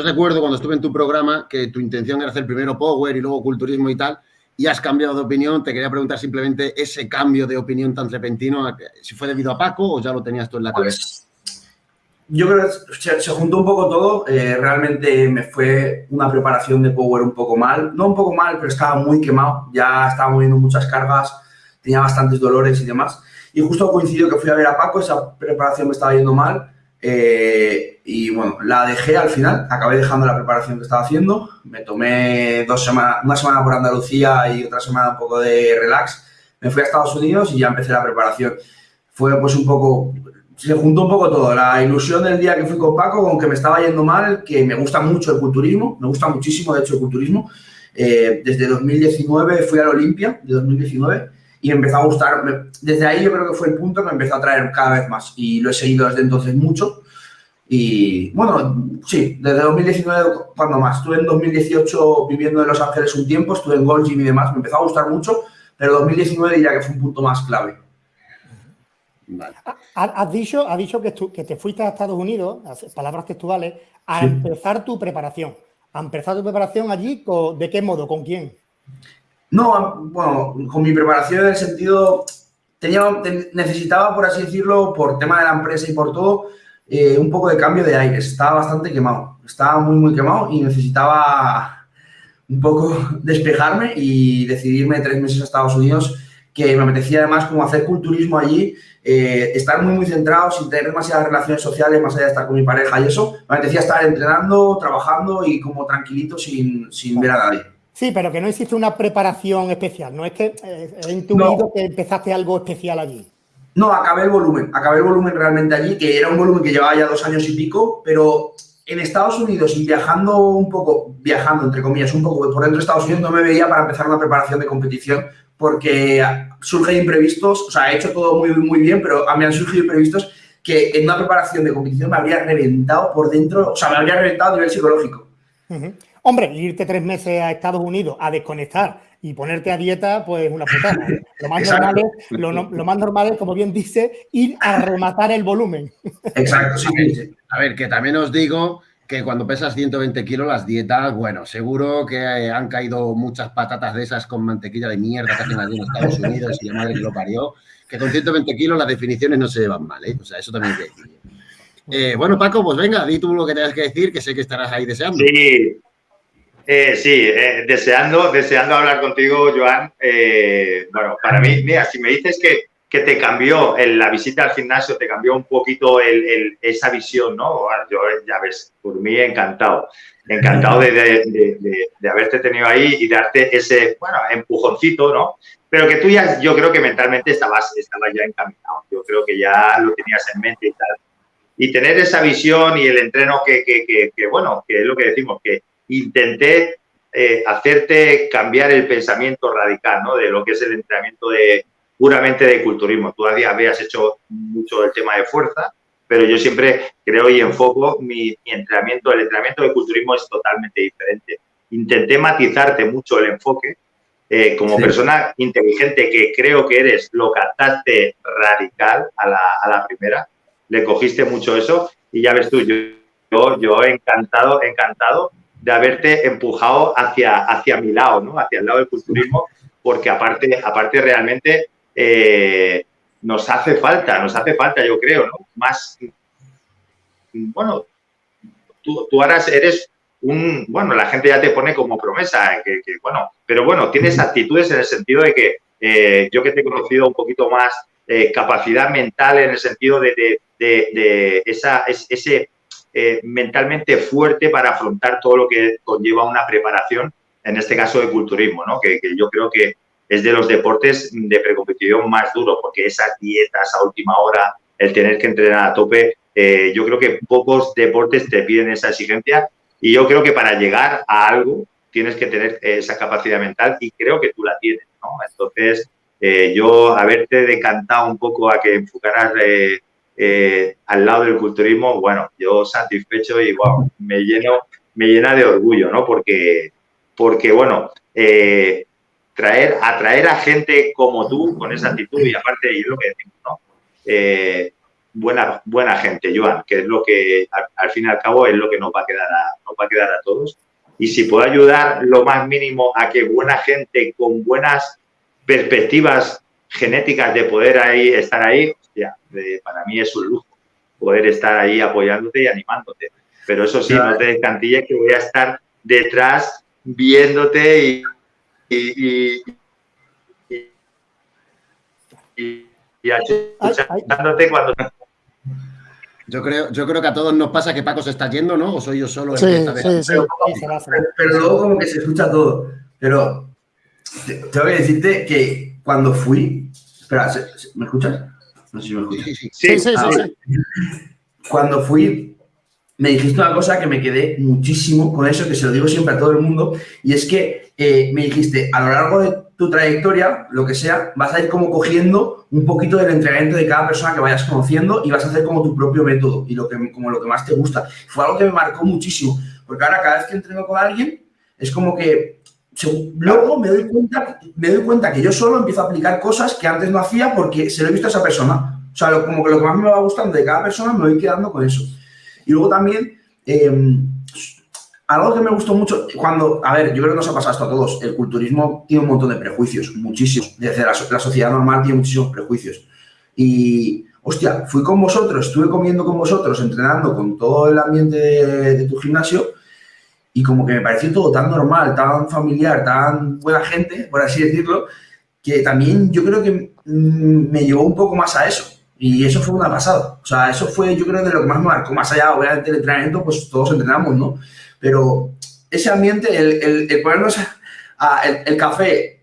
Yo recuerdo cuando estuve en tu programa que tu intención era hacer primero Power y luego Culturismo y tal, y has cambiado de opinión. Te quería preguntar simplemente ese cambio de opinión tan repentino, si fue debido a Paco o ya lo tenías tú en la cabeza. Pues, yo creo que se, juntó un poco todo. Eh, realmente me fue una preparación de Power un poco mal. No un poco mal, pero estaba muy quemado. Ya estaba moviendo muchas cargas, tenía bastantes dolores y demás. Y justo coincidió que fui a ver a Paco, esa preparación me estaba yendo mal. Eh, y bueno, la dejé al final, acabé dejando la preparación que estaba haciendo. Me tomé dos semanas, una semana por Andalucía y otra semana un poco de relax. Me fui a Estados Unidos y ya empecé la preparación. Fue pues un poco se juntó un poco todo. La ilusión del día que fui con Paco, con que me estaba yendo mal, que me gusta mucho el culturismo, me gusta muchísimo, de hecho, el culturismo. Eh, desde 2019 fui a la Olimpia, de 2019, y empezó a gustar. Desde ahí yo creo que fue el punto que me empezó a traer cada vez más. Y lo he seguido desde entonces mucho. Y bueno, sí, desde 2019, cuando más. Estuve en 2018 viviendo en Los Ángeles un tiempo, estuve en Gold Gym y demás, me empezó a gustar mucho, pero 2019 diría que fue un punto más clave. Has dicho, dicho que, que, te fuiste a Estados Unidos, palabras textuales, a empezar tu preparación. ¿A empezar tu preparación allí? ¿De qué modo? ¿Con quién? No, bueno, con mi preparación en el sentido, tenía, necesitaba, por así decirlo, por tema de la empresa y por todo, eh, un poco de cambio de aires. Estaba bastante quemado, estaba muy, muy quemado y necesitaba un poco despejarme y decidirme tres meses a Estados Unidos, que me apetecía además como hacer culturismo allí eh, estar muy, muy centrado, sin tener demasiadas relaciones sociales, más allá de estar con mi pareja y eso. Me decía estar entrenando, trabajando y como tranquilito sin, sin ver a nadie. Sí, pero que no existe una preparación especial, no es que eh, he intuido que empezaste algo especial allí. No, acabé el volumen, acabé el volumen realmente allí, que era un volumen que llevaba ya dos años y pico, pero en Estados Unidos y viajando un poco, viajando entre comillas, un poco por dentro de Estados Unidos, no me veía para empezar una preparación de competición porque surgen imprevistos, o sea, he hecho todo muy, muy bien, pero a mí han surgido imprevistos que en una preparación de competición me habría reventado por dentro, o sea, me habría reventado a nivel psicológico. Hombre, irte tres meses a Estados Unidos a desconectar y ponerte a dieta, pues una putada. ¿eh? Lo más, normal es, lo, más normal es, como bien dice, ir a rematar el volumen. Exacto, sí. A ver, que también os digo que cuando pesas 120 kilos las dietas, bueno, seguro que eh, han caído muchas patatas de esas con mantequilla de mierda que hacen allí en Estados Unidos y la madre que lo parió, que con 120 kilos las definiciones no se llevan mal, ¿eh? O sea, eso también hay que decir. Eh, bueno, Paco, pues venga, di tú lo que tengas que decir, que sé que estarás ahí deseando. Sí, eh, sí, deseando, deseando hablar contigo, Joan. bueno, para mí, mira, si me dices que que te cambió la visita al gimnasio, te cambió un poquito esa visión, ¿no? Yo, ya ves, por mí encantado, encantado de, haberte tenido ahí y darte ese, bueno, empujoncito, ¿no? Pero que tú ya, yo creo que mentalmente estabas, estabas ya encaminado, yo creo que ya lo tenías en mente y tal. Y tener esa visión y el entreno que, que, bueno, que es lo que decimos, que intenté eh, hacerte cambiar el pensamiento radical, ¿no? De lo que es el entrenamiento de, puramente de culturismo. Tú habías hecho mucho el tema de fuerza, pero yo siempre creo y enfoco mi, entrenamiento. El entrenamiento de culturismo es totalmente diferente. Intenté matizarte mucho el enfoque. Eh, como persona inteligente que creo que eres, lo captaste radical a la, a la, primera, le cogiste mucho eso y ya ves tú, yo, yo, yo encantado, encantado de haberte empujado hacia, hacia mi lado, ¿no? hacia el lado del culturismo, porque aparte, aparte realmente eh, nos hace falta, nos hace falta, yo creo, ¿no? Más, bueno, tú, tú ahora eres un, bueno, la gente ya te pone como promesa, que, bueno, pero bueno, tienes actitudes en el sentido de que eh, yo que te he conocido un poquito más eh, capacidad mental en el sentido de, esa, ese mentalmente fuerte para afrontar todo lo que conlleva una preparación, en este caso de culturismo, ¿no? que yo creo que es de los deportes de precompetición más duro, porque esas dietas a última hora, el tener que entrenar a tope, eh, yo creo que pocos deportes te piden esa exigencia y yo creo que para llegar a algo tienes que tener esa capacidad mental y creo que tú la tienes, ¿no? Entonces, eh, yo haberte decantado un poco a que enfocaras eh, al lado del culturismo, bueno, yo satisfecho y wow, me lleno, me llena de orgullo, ¿no? Porque, porque bueno, traer, atraer a gente como tú con esa actitud y aparte, y lo que decimos, ¿no? Eh, buena, buena gente, Joan, que es lo que al, fin y al cabo es lo que nos va a quedar a, nos va a quedar a todos. Y si puedo ayudar lo más mínimo a que buena gente con buenas perspectivas genéticas de poder ahí estar ahí, para mí es un lujo poder estar ahí apoyándote y animándote. Pero eso sí, no te descantilles que voy a estar detrás viéndote y, y, y, y escuchándote cuando yo creo, yo creo que a todos nos pasa que Paco se está yendo, ¿no? ¿O soy yo solo el sí, que está sí, pero, luego como que se escucha todo. Pero tengo que decirte que cuando fui... Espera, ¿me escuchas? No sé si me escuchas. Sí, sí, sí. Cuando fui, me dijiste una cosa que me quedé muchísimo con eso, que se lo digo siempre a todo el mundo, y es que eh, me dijiste, a lo largo de tu trayectoria, lo que sea, vas a ir como cogiendo un poquito del entrenamiento de cada persona que vayas conociendo y vas a hacer como tu propio método y lo que, como lo que más te gusta. Fue algo que me marcó muchísimo, porque ahora cada vez que entreno con alguien, es como que luego me doy cuenta, me doy cuenta que yo solo empiezo a aplicar cosas que antes no hacía porque se lo he visto a esa persona. O sea, como que lo que más me va gustando de cada persona me voy quedando con eso. Y luego también, em, algo que me gustó mucho, cuando, a ver, yo creo que nos ha pasado esto a todos, el culturismo tiene un montón de prejuicios, muchísimos. Desde la, sociedad normal tiene muchísimos prejuicios. Y, hostia, fui con vosotros, estuve comiendo con vosotros, entrenando con todo el ambiente de, tu gimnasio y como que me pareció todo tan normal, tan familiar, tan buena gente, por así decirlo, que también yo creo que mm, me llevó un poco más a eso. Y eso fue una pasada. O sea, eso fue, yo creo, de lo que más me marcó. Más allá, obviamente, del entrenamiento, pues todos entrenamos, ¿no? Pero ese ambiente, el, ponernos a, el, café,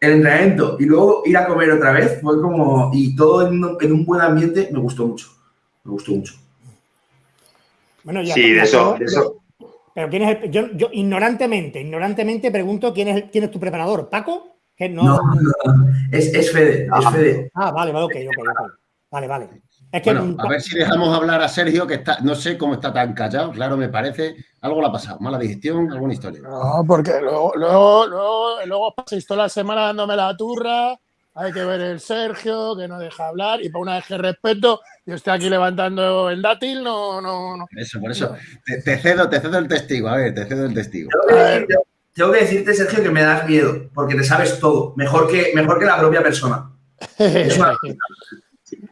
el entrenamiento y luego ir a comer otra vez, fue como, y todo en, un buen ambiente, me gustó mucho. Me gustó mucho. Bueno, ya, sí, de eso, Pero quién es el, yo, yo, ignorantemente, ignorantemente pregunto quién es, quién es tu preparador, ¿Paco? Que no, no, Es, es, Fede, es Fede. Ah, vale, vale, ok, ok, ok. Vale, vale. bueno, a ver si dejamos hablar a Sergio, que está, no sé cómo está tan callado, claro, me parece. Algo le ha pasado, mala digestión, alguna historia. No, porque luego, luego, luego, luego toda la semana dándome la turra, hay que ver el Sergio, que no deja hablar, y por una vez que respeto, yo estoy aquí levantando el dátil, no, no, no. Eso, por eso. Te, cedo, te cedo el testigo, a ver, te cedo el testigo. Tengo que, decirte, Sergio, que me das miedo, porque te sabes todo, mejor que, mejor que la propia persona. Es una...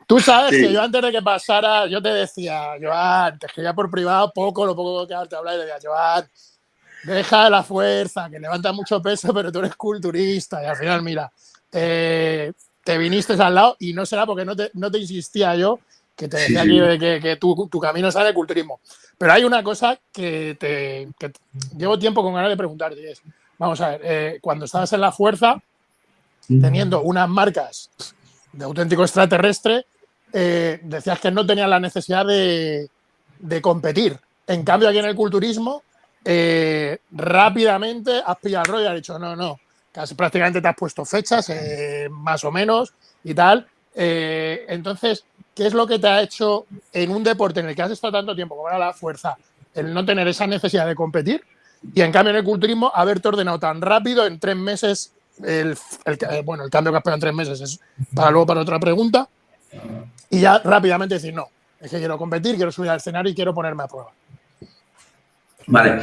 Tú sabes que yo antes de que pasara, yo te decía, Joan, te escribía por privado poco, lo poco que te hablaba, y decía, Joan, deja la fuerza, que levanta mucho peso, pero tú eres culturista. Y al final, mira, te viniste al lado y no será porque no te, no te insistía yo, que te decía que, que, tu, tu, camino sale el culturismo. Pero hay una cosa que, te, que llevo tiempo con ganas de preguntarte. Es, vamos a ver, eh, cuando estabas en la fuerza, teniendo unas marcas de auténtico extraterrestre, eh, decías que no tenía la necesidad de, competir. En cambio, aquí en el culturismo, eh, rápidamente has pillado el rollo y has dicho, no, no, casi prácticamente te has puesto fechas, eh, más o menos, y tal. entonces, ¿qué es lo que te ha hecho en un deporte en el que has estado tanto tiempo como era la fuerza, el no tener esa necesidad de competir? Y en cambio en el culturismo, haberte ordenado tan rápido, en tres meses, el, bueno, el cambio que has pegado en tres meses es para luego para otra pregunta, y ya rápidamente decir, no, es que quiero competir, quiero subir al escenario y quiero ponerme a prueba. Vale.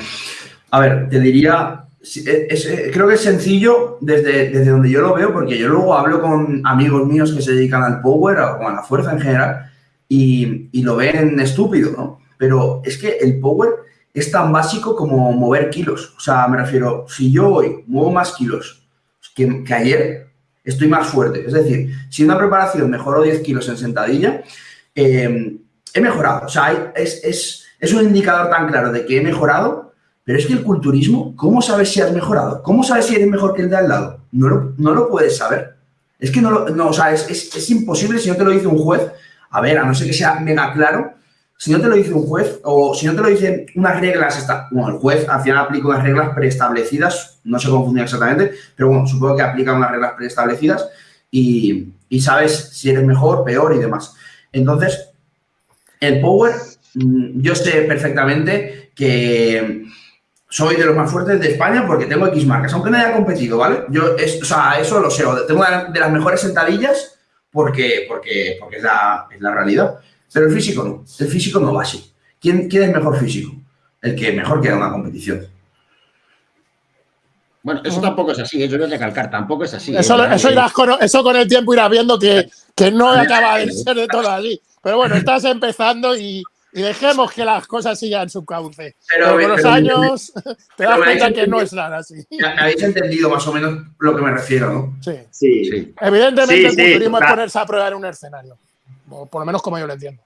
A ver, te diría, eh, creo que es sencillo desde, desde donde yo lo veo, porque yo luego hablo con amigos míos que se dedican al power o a la fuerza en general y, y lo ven estúpido, ¿no? Pero es que el power es tan básico como mover kilos. O sea, me refiero, si yo hoy muevo más kilos que, que ayer, estoy más fuerte. Es decir, si una preparación mejoró 10 kilos en sentadilla, eh, he mejorado. O sea, es, un indicador tan claro de que he mejorado, pero es que el culturismo, ¿cómo sabes si has mejorado? ¿Cómo sabes si eres mejor que el de al lado? No lo, no lo puedes saber. Es que no lo, no, o sea, es, es imposible si no te lo dice un juez. A ver, a no ser que sea mega claro, si no te lo dice un juez o si no te lo dicen unas reglas, bueno, el juez al final aplica unas reglas preestablecidas, no se confunde exactamente, pero bueno, supongo que aplica unas reglas preestablecidas y, sabes si eres mejor, peor y demás. Entonces, el power, mm, yo sé perfectamente que soy de los más fuertes de España porque tengo X marcas, aunque no haya competido, ¿vale? Yo, o sea, eso lo sé, tengo de las mejores sentadillas porque, porque, porque es, la, es la realidad. Pero el físico no, el físico no va así. ¿Quién, quién es mejor físico? El que mejor queda en una competición. Bueno, eso tampoco es así, ¿eh? yo voy a recalcar, tampoco es así. Eso, ¿eh? eso, irás con, eso con el tiempo irás viendo que, que no acaba de ser de todo así. Pero bueno, estás empezando y, y dejemos que las cosas sigan su cauce. Pero, con los años te das cuenta que no es nada así. Me habéis entendido más o menos lo que me refiero, ¿no? Sí. sí. sí. Evidentemente sí, el culturismo es ponerse a prueba en un escenario. O por lo menos como yo lo entiendo.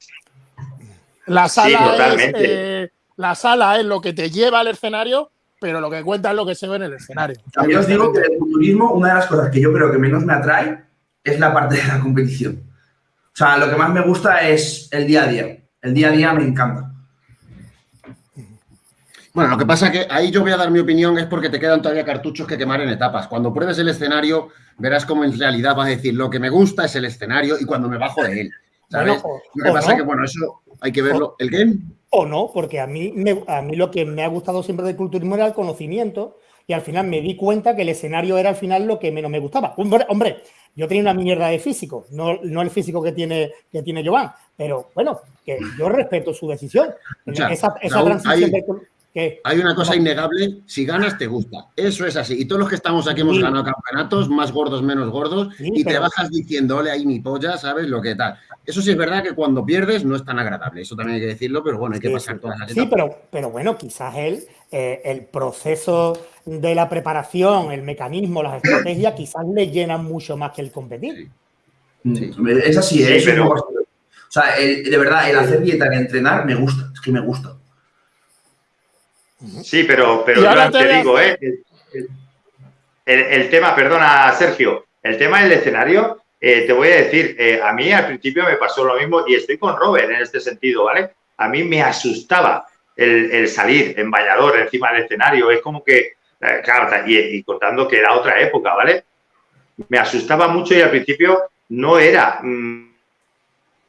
La sala, es, eh, la sala es lo que te lleva al escenario, pero lo que cuenta es lo que se ve en el escenario. También os digo que el culturismo, una de las cosas que yo creo que menos me atrae es la parte de la competición. O sea, lo que más me gusta es el día a día. El día a día me encanta. Bueno, lo que pasa es que ahí yo voy a dar mi opinión es porque te quedan todavía cartuchos que quemar en etapas. Cuando pruebes el escenario, verás cómo en realidad vas a decir lo que me gusta es el escenario y cuando me bajo de él. ¿Sabes? lo que pasa es que, bueno, eso hay que verlo. ¿El qué? O no, porque a mí, a mí lo que me ha gustado siempre del culturismo era el conocimiento y al final me di cuenta que el escenario era al final lo que menos me gustaba. Hombre, yo tenía una mierda de físico, no, no el físico que tiene, que tiene Joan, pero bueno, que yo respeto su decisión. esa, transición hay una cosa innegable, si ganas te gusta. Eso es así. Y todos los que estamos aquí hemos ganado campeonatos, más gordos, menos gordos, y te bajas diciendo, ole, ahí mi polla, ¿sabes? Lo que tal. Eso sí es verdad que cuando pierdes no es tan agradable, eso también hay que decirlo, pero bueno, hay que pasar todas las etapas. Sí, pero, pero bueno, quizás él, eh, el proceso de la preparación, el mecanismo, las estrategias, quizás le llenan mucho más que el competir. Sí. Es así, es pero... O sea, de verdad, el hacer dieta, el entrenar, me gusta, es que me gusta. Sí, pero, pero yo te, digo, ¿eh? El, tema, perdona, Sergio, el tema del escenario, eh, te voy a decir, eh, a mí al principio me pasó lo mismo y estoy con Robert en este sentido, ¿vale? A mí me asustaba el, salir en Vallador encima del escenario, es como que, eh, claro, y, contando que era otra época, ¿vale? Me asustaba mucho y al principio no era... Mm,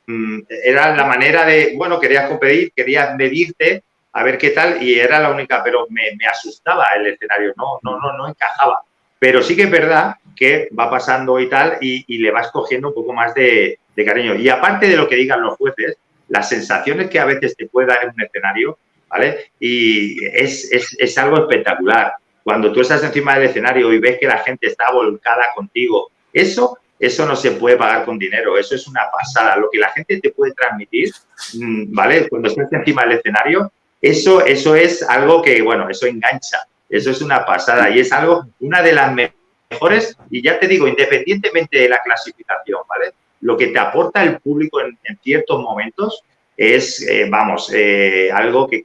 mm, era la manera de, bueno, querías competir, querías medirte, a ver qué tal, y era la única, pero me, asustaba el escenario, no, no, no, no encajaba. Pero sí que es verdad que va pasando y tal, y, le vas cogiendo un poco más de, cariño. Y aparte de lo que digan los jueces, las sensaciones que a veces te puede dar en un escenario, ¿vale? Y es, es algo espectacular. Cuando tú estás encima del escenario y ves que la gente está volcada contigo, eso eso no se puede pagar con dinero, eso es una pasada. Lo que la gente te puede transmitir, mm, ¿vale? Cuando estás encima del escenario, eso, eso es algo que, bueno, eso engancha, eso es una pasada y es algo, una de las mejores, y ya te digo, independientemente de la clasificación, ¿vale? Lo que te aporta el público en, ciertos momentos es, eh, vamos, eh, algo que,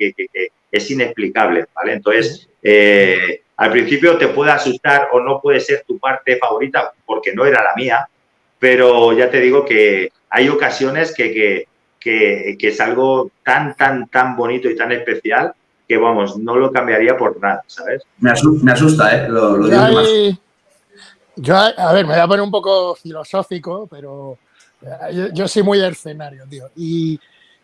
es inexplicable, ¿vale? Entonces, eh, al principio te puede asustar o no puede ser tu parte favorita porque no era la mía, pero ya te digo que hay ocasiones que, que, es algo tan, tan, tan bonito y tan especial que, vamos, no lo cambiaría por nada, ¿sabes? Me asusta, ¿eh? Lo, digo más. Yo, a ver, me voy a poner un poco filosófico, pero eh, yo, soy muy de escenario, tío. Y,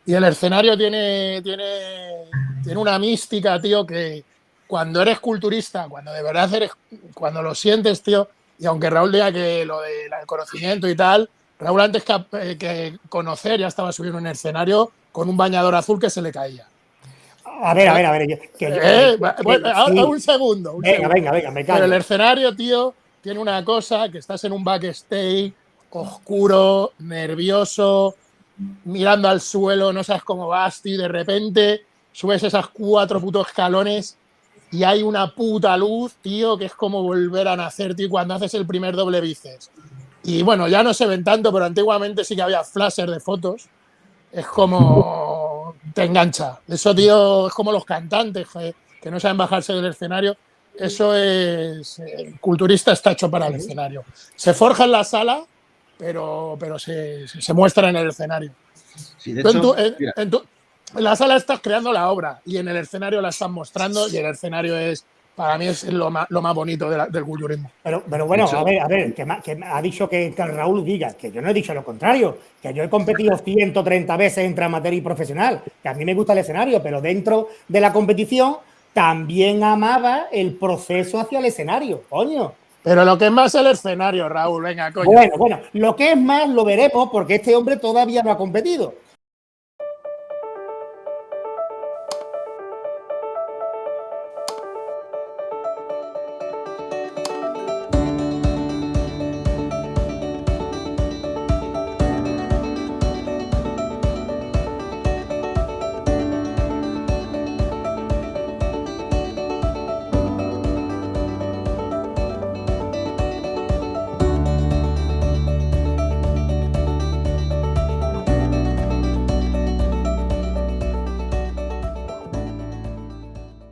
y, el escenario tiene, tiene, tiene una mística, tío, que cuando eres culturista, cuando de verdad eres, cuando lo sientes, tío, y aunque Raúl diga que lo del conocimiento y tal, Raúl antes eh, que, conocer ya estaba subiendo en un escenario con un bañador azul que se le caía. A ver, a ver, a ver. Eh, un segundo. venga, venga, venga, me Pero el escenario, tío, tiene una cosa, que estás en un backstage oscuro, nervioso, mirando al suelo, no sabes cómo vas, y de repente subes esas cuatro putos escalones y hay una puta luz, tío, que es como volver a nacer, tío, cuando haces el primer doble bíceps. Y bueno, ya no se ven tanto, pero antiguamente sí que había flasher de fotos. Es como te engancha. Eso, tío, es como los cantantes que, no saben bajarse del escenario. Eso es. El culturista está hecho para el escenario. Se forja en la sala, pero, pero se, se muestra en el escenario. en, la sala estás creando la obra y en el escenario la están mostrando y el escenario es para mí es lo más, lo más bonito del culturismo. Pero, pero bueno, a ver, a ver, que, ha dicho que, Raúl diga, que yo no he dicho lo contrario, que yo he competido 130 veces entre amateur y profesional, que a mí me gusta el escenario, pero dentro de la competición también amaba el proceso hacia el escenario, coño. Pero lo que es más el escenario, Raúl, venga, coño. Bueno, bueno, lo que es más lo veremos porque este hombre todavía no ha competido.